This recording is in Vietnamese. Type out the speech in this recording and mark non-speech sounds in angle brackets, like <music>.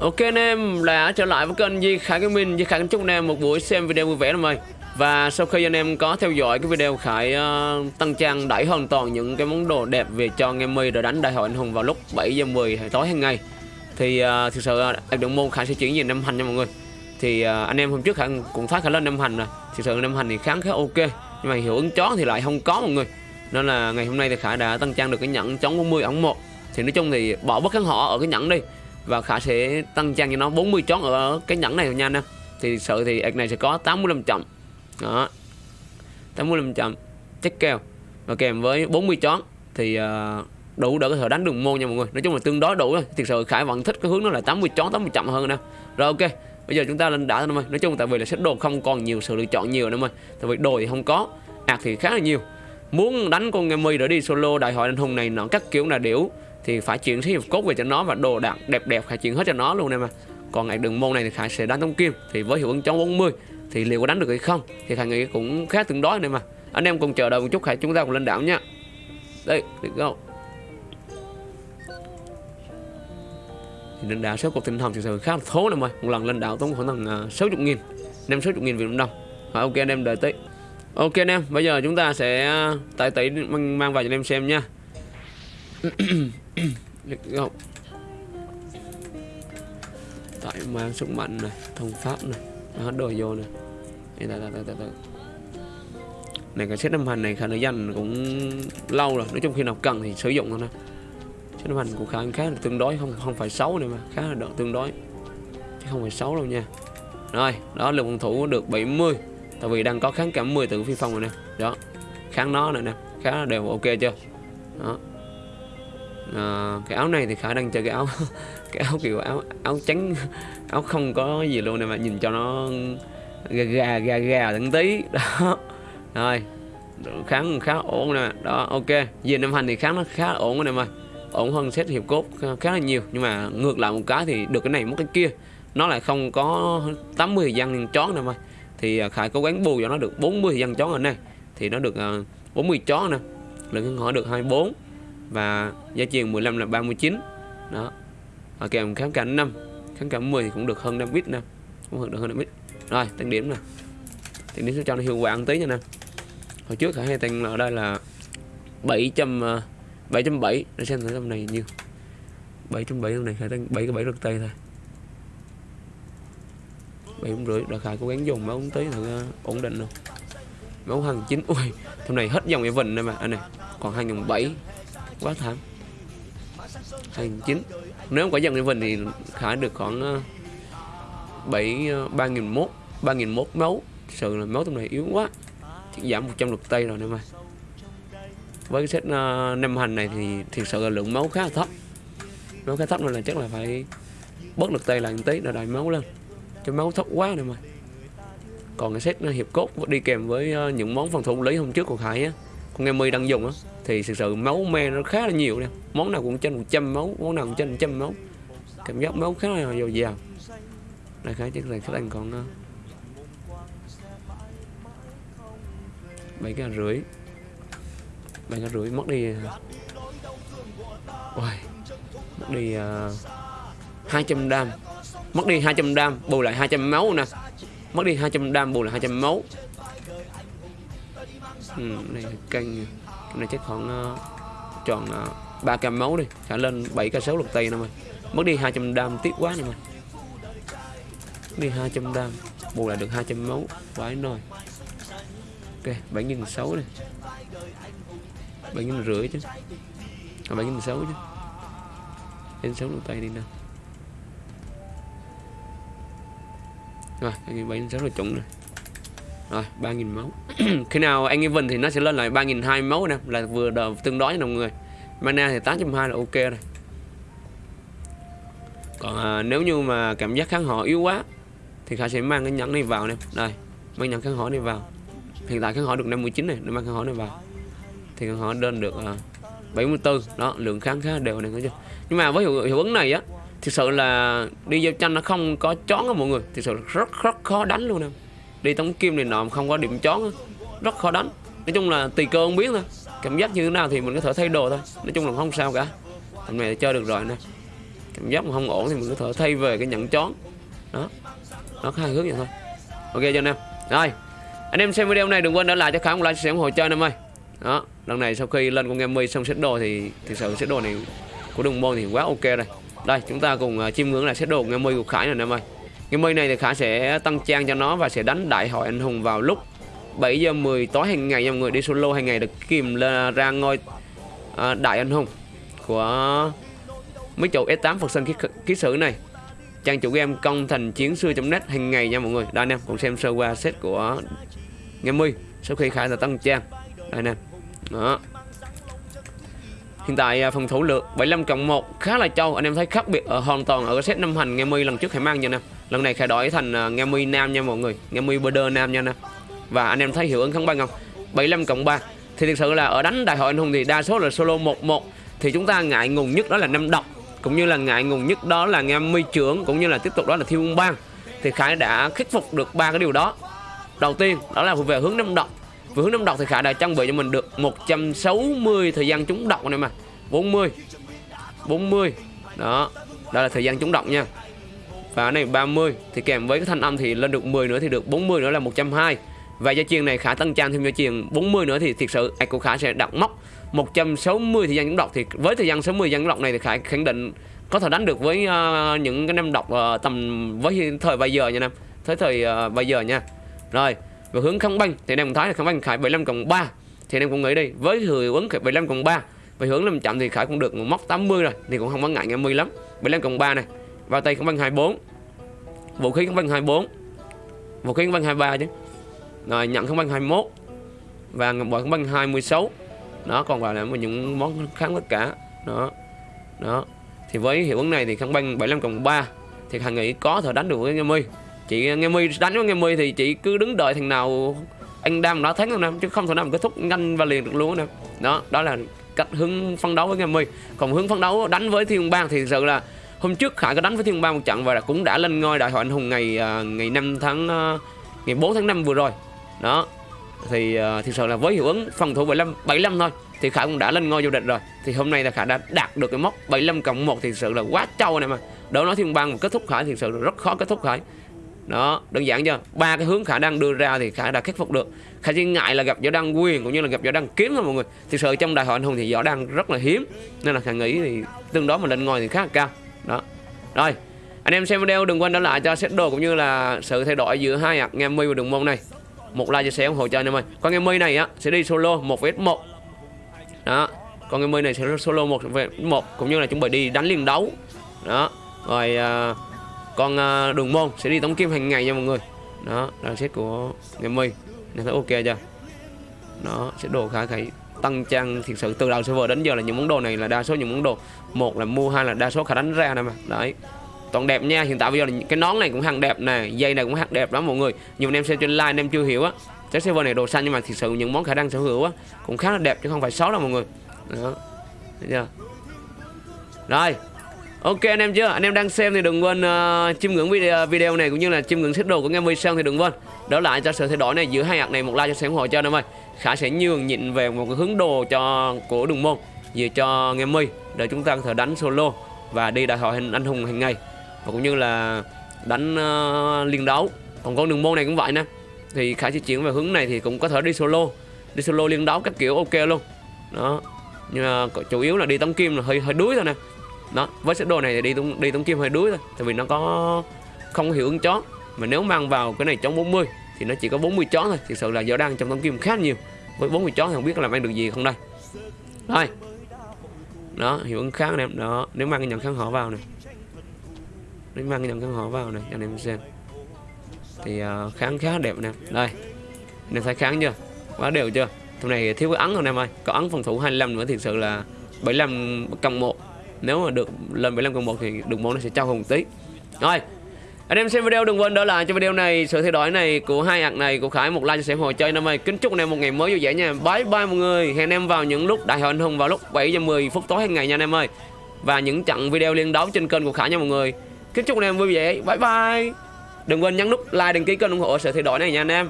Ok anh em đã trở lại với kênh Di Khải Gaming. Di Khải kính chúc anh em một buổi xem video vui vẻ lắm ơi. Và sau khi anh em có theo dõi cái video Khải ờ, uh, tăng trang đẩy hoàn toàn những cái món đồ đẹp về cho anh em mi rồi đánh đại hội anh hùng vào lúc 7 giờ 10 tối hàng ngày. Thì uh, thực sự ờ, uh, đường môn Khải sẽ chuyển về năm hành nha mọi người. Thì uh, anh em hôm trước Khải cũng phát Khải lên năm hành rồi. Thực sự năm hành thì kháng khá ok Nhưng mà hiệu ứng chó thì lại không có mọi người. Nên là ngày hôm nay thì Khải đã tăng trang được cái nhẫn chống 40 ống 1 Thì nói chung thì bỏ bất kháng họ ở cái nhẫn đi và khả sẽ tăng trang cho nó 40 chón ở cái nhẫn này nha anh em. Thì sợ thì ạc này sẽ có 85 chậm. Đó. 85 chậm. Chắc keo và kèm với 40 chón thì uh, đủ để có thể đánh đường môn nha mọi người. Nói chung là tương đối đủ rồi. Thực sự khải vẫn thích cái hướng đó là 80 chón 80 chậm hơn nè rồi ok. Bây giờ chúng ta lên đã thôi nói chung tại vì là sách đồ không còn nhiều sự lựa chọn nhiều nữa mà tại vì đồ thì không có ạc thì khá là nhiều. Muốn đánh con game mi để đi solo đại hội anh hùng này nó các kiểu là điểu thì phải chuyển sĩ hiệp cốt về cho nó và đồ đạc đẹp đẹp phải chuyển hết cho nó luôn em mà còn ngày đường môn này thì khải sẽ đánh tông kim thì với hiệu ứng chống 40 thì liệu có đánh được hay không thì khải nghĩ cũng khá tương đối này mà anh em cùng chờ đợi một chút khải chúng ta cùng lên đảo nha. Đây let's go. Thì lên đảo số cuộc tinh thần thực sự khá là thố này ơi một lần lên đảo tốn khoảng tầm à, sáu chục nghìn năm 60 nghìn Việt Nam đồng. Rồi ok anh em đợi tí. Ok anh em bây giờ chúng ta sẽ à, tại tỷ mang, mang vào cho anh em xem nha. <clears throat> Let's Tại mang sức mạnh này Thông pháp này Hết đồ vô này. Đây, đây, đây, đây, đây. Này cái set năm hành này khả năng dành cũng lâu rồi. Nói chung khi nào cần thì sử dụng thôi nè. Set năm hành cũng khá khá là tương đối Không không phải xấu này mà Khá là đợt tương đối. Chứ không phải xấu đâu nha. Rồi đó lượng phòng thủ được 70 Tại vì đang có kháng cảm 10 từ phi phong rồi nè. Đó Kháng nó này nè. Khá là đều ok chưa? Đó à, cái áo này thì khả đang chơi cái áo <laughs> cái áo kiểu áo áo trắng áo không có gì luôn này mà nhìn cho nó gà gà gà gà từng tí. <laughs> Đó. Rồi kháng khá ổn nè. Đó ok. Về năm hành thì kháng nó khá ổn nè mà. Ổn hơn xét hiệp cốt khá là nhiều. Nhưng mà ngược lại một cái thì được cái này mất cái kia. Nó lại không có 80 dân chó này mà. Thì ờ, khải cố gắng bù cho nó được 40 dân chó ở này thì nó được ờ, 40 chó nè. Lượng hỏi được 24 và giá trị 15 là 39 đó. Ở kèm kháng cảnh 5 kháng cảnh 10 thì cũng được hơn 5 bit nè. Cũng được hơn 5 bit rồi tăng điểm nè. Tăng điểm sẽ cho nó hiệu quả ăn tí nha nè. Hồi trước khả hay tăng ở đây là 700 7.7 à, để xem thử trong này nhiêu 7.7 trong này khả tăng 7 cái 7 rực tay thôi. 7 cũng rưỡi đợt khai cố gắng dùng máu tí thử à, ổn định luôn máu hằng chín ui hôm này hết dòng event đây mà. Anh à, này còn hai dòng 7 quá thảm. Hành chín. Nếu không có dòng Raven thì khả được khoảng ờ, bảy ờ, ba nghìn mốt ba nghìn mốt máu. Sự là máu trong này yếu quá. Chỉ giảm 100 lượt tây rồi nữa mà với cái set uh, năm hành này thì thực sự là lượng máu khá là thấp. Máu khá thấp nên là chắc là phải bớt lực tây lại một tí để đòi máu lên. Cho máu thấp quá này mà còn cái set hiệp cốt đi kèm với những món phòng thủ lấy hôm trước của Khải á. Con em mi đang dùng á thì thực sự máu me nó khá là nhiều nè. Món nào cũng trên 100 máu món nào cũng trên 100 máu. Cảm giác máu khá là dồi dào. Đây khá chắc là khách ăn còn ờ, bảy cái rưỡi. Bảy cái rưỡi mất đi ờ, ôi mất đi ờ, uh, 200 đam. Mất đi 200 đam bù lại 200 máu nè. Mất đi 200 đam bù lại 200 máu. Ừ, này là canh này chắc khoảng uh, tròn ờ, uh, 3 máu đi. Khả lên 7 ca 6 lục tay nè mày. Mất đi 200 đam tiếc quá nè mày. Mất đi 200 đam bù lại được 200 máu. Vãi nồi ok 7 nghìn 6 này 7 nghìn rưỡi chứ. À, 7 nghìn 6 chứ. Đến 6 lục tay đi nào rồi 7 nghìn 6 là chuẩn rồi rồi 3.000 máu. <clears throat> Khi nào anh even thì nó sẽ lên lại 3.200 máu nè Là vừa đờ, tương đối với đồng người. Mana thì 8.2 là ok rồi. Còn à, nếu như mà cảm giác kháng họ yếu quá Thì khả sẽ mang cái nhẫn này vào nè. Đây Mang nhẫn kháng họ này vào. Hiện tại kháng họ được 59 này nó mang kháng họ này vào. Thì kháng họ đơn được à, 74 Đó lượng kháng khá đều này thấy chưa? Nhưng mà với hiệu, hiệu ứng này á Thực sự là đi giao tranh nó không có chón á mọi người. Thực sự rất rất khó đánh luôn em đi tống kim này nọ không có điểm chón rất khó đánh. Nói chung là tùy cơ không biết thôi. Cảm giác như thế nào thì mình có thể thay đồ thôi. Nói chung là không sao cả. Thằng này chơi được rồi nè. Cảm giác mà không ổn thì mình có thể thay về cái nhận chón. Đó. Nó có hai hướng vậy thôi. Ok, cho anh em. Rồi. Anh em xem video này, đừng quên để lại cho khả một like sẽ ủng hộ chơi anh em ơi. Đó. Lần này sau khi lên con game mi xong set đồ thì thực sự set đồ này của đường môn thì quá ok rồi. Đây, chúng ta cùng à, chiêm ngưỡng lại set đồ game mi của khải này anh em ơi game mi này thì khải sẽ tăng trang cho nó và sẽ đánh đại hội anh hùng vào lúc 7 giờ 10 tối hàng ngày nha mọi người. Đi solo hàng ngày được kìm lên ra ngôi à, đại anh hùng của mấy chỗ S8 Phật Sơn ký, sử này. Trang chủ game công thành chiến xưa.net hàng ngày nha mọi người. Đây anh em cùng xem sơ qua set của Game Mi sau khi Khả là tăng trang. Đây anh em đó. Hiện tại à, phần thủ lược 75 cộng 1 khá là trâu. Anh em thấy khác biệt ở hoàn toàn ở cái set năm hành Game Mi lần trước hãy mang nha anh em lần này khải đổi thành à, nghe Mi nam nha mọi người. Nghe Mi border nam nha nè. Và anh em thấy hiệu ứng kháng băng không? 75 cộng 3 thì thực sự là ở đánh đại hội anh hùng thì đa số là solo 1-1 thì chúng ta ngại ngùng nhất đó là năm độc. Cũng như là ngại ngùng nhất đó là nghe mi trưởng, cũng như là tiếp tục đó là thiêu ung bang. Thì khải đã khắc phục được ba cái điều đó. Đầu tiên, đó là về hướng năm độc. Về hướng năm độc thì khải đã trang bị cho mình được 160 thời gian trúng độc này mà. 40 40 đó đó là thời gian trúng độc nha và cái này 30 thì kèm với cái thanh âm thì lên được 10 nữa thì được 40 nữa là 120 và gia chiên này khả tăng trang thêm gia chiên 40 nữa thì thiệt sự của khả sẽ đặt móc 160 thời gian những độc thì với thời gian 60 thời gian độc này thì khả khẳng định có thể đánh được với uh, những cái năm độc uh, ờ, tầm với thời bây giờ nha nam. Tới thời uh, bây giờ nha. Rồi và hướng không banh thì anh em thấy là không banh khải 75 cộng 3 thì em cũng nghĩ đi với hiệu ứng 75 cộng 3 và hướng làm chậm thì khải cũng được một móc 80 rồi thì cũng không có ngại nghe 10 lắm. 75 cộng 3 này và tay không bằng 24 vũ khí không bằng 24 vũ khí không bằng 23 chứ. Rồi nhận không bằng 21 và ngọc bội không bằng 26 nó còn gọi là những món kháng tất cả. Đó. Đó. Thì với hiệu ứng này thì không bằng 75 cộng 3 thì thằng nghĩ có thể đánh được với nghe mi. Chị, nghe mi đánh với nghe mi thì chị cứ đứng đợi thằng nào anh đam nó thắng năm chứ không thể nào kết thúc nhanh và liền được luôn nè đó đó là cách hướng phân đấu với nghe mi. Còn hướng phân đấu đánh với thiên bang thì thực sự là hôm trước khải có đánh với thiên Ba một trận và cũng đã lên ngôi đại hội anh hùng ngày uh, ngày 5 tháng uh, ngày 4 tháng 5 vừa rồi. Đó thì uh, thực sự là với hiệu ứng phòng thủ 75 75 thôi thì Khải cũng đã lên ngôi vô địch rồi. Thì hôm nay là Khải đã đạt được cái mốc 75 cộng 1 thì sự là quá trâu này mà. Đó nói thiên bang kết thúc Khải thì sự là rất khó kết thúc Khải. Đó đơn giản chưa? Ba cái hướng khải đang đưa ra thì khải đã khắc phục được. Khải chỉ ngại là gặp võ đăng quyền cũng như là gặp võ đăng kiếm thôi mọi người. Thực sự trong đại hội anh hùng thì võ đăng rất là hiếm nên là khải nghĩ thì tương đối mà lên ngôi thì khá là cao đó. Rồi anh em xem video đừng quên đánh lại cho set đồ cũng như là sự thay đổi giữa hai hạt nghe mi và đường môn này. Một like chia sẻ ủng hộ cho anh em ơi. Con em mi này á sẽ đi solo một vs một. Đó con em mi này sẽ solo một vs một cũng như là chuẩn bị đi đánh liên đấu. Đó rồi à, con à, đường môn sẽ đi tống kim hàng ngày nha mọi người. Đó là set của em mi. Nên thấy ok chưa? Nó sẽ đồ khá khải tăng trang thực sự. Từ đầu server đến giờ là những món đồ này là đa số những món đồ. Một là mua hai là đa số khả đánh ra nè mà. Đấy. Toàn đẹp nha. Hiện tại bây giờ là cái nón này cũng hàng đẹp nè. Dây này cũng hàng đẹp lắm mọi người. Nhiều anh em xem trên like anh em chưa hiểu á. Cái server này đồ xanh nhưng mà thực sự những món khả năng sở hữu á cũng khá là đẹp chứ không phải xấu đâu mọi người. Đó. Thấy chưa? Rồi. Ok anh em chưa? Anh em đang xem thì đừng quên uh, chiêm ngưỡng video video này cũng như là chiêm ngưỡng xếp đồ của nghe sơn thì đừng quên. Đỡ lại cho sự thay đổi này giữa hai hạt này một like cho sẽ ủng hộ cho anh em ơi khả sẽ nhường nhịn về một cái hướng đồ cho của đường môn về cho nghe mi để chúng ta có thể đánh solo và đi đại hội anh hùng hàng ngày. Và cũng như là đánh uh, liên đấu. Còn con đường môn này cũng vậy nè. Thì khải sẽ chuyển về hướng này thì cũng có thể đi solo đi solo liên đấu các kiểu ok luôn. Đó. Nhưng mà chủ yếu là đi tống kim là hơi hơi đuối thôi nè. Đó. Với set đồ này thì đi tống đi tống kim hơi đuối thôi tại vì nó có không hiệu ứng chó mà nếu mang vào cái này chống 40 thì nó chỉ có 40 chó thôi. Thực sự là giờ đang trong tấm kim khá nhiều. Với 40 chó thì không biết làm ăn được gì không đây. Đây. Đó hiệu ứng kháng anh em đó nếu mang cái nhận kháng họ vào này nếu mang cái nhận kháng họ vào này anh em xem. Thì uh, kháng khá đẹp nè. Đây. Anh em thấy kháng chưa? Quá đều chưa? Thằng này thiếu cái ấn rồi em ơi. Có ấn phòng thủ 25 nữa thì thực sự là 75 cộng 1 nếu mà được lên 75 cộng 1 thì đường môn nó sẽ trao hùng tí. Rồi anh em xem video đừng quên đỡ lại cho video này. Sự thay đổi này của hai hạt này của Khải một like cho xem hồ chơi năm nay. Kính chúc anh em một ngày mới vui vẻ nha. Bye bye mọi người. Hẹn em vào những lúc đại hội anh hùng vào lúc 7 giờ 10 phút tối hàng ngày nha anh em ơi. Và những trận video liên đấu trên kênh của Khải nha mọi người. Kính chúc anh em vui vẻ. Bye bye. Đừng quên nhấn nút like, đăng ký kênh ủng hộ sự thay đổi này nha anh em.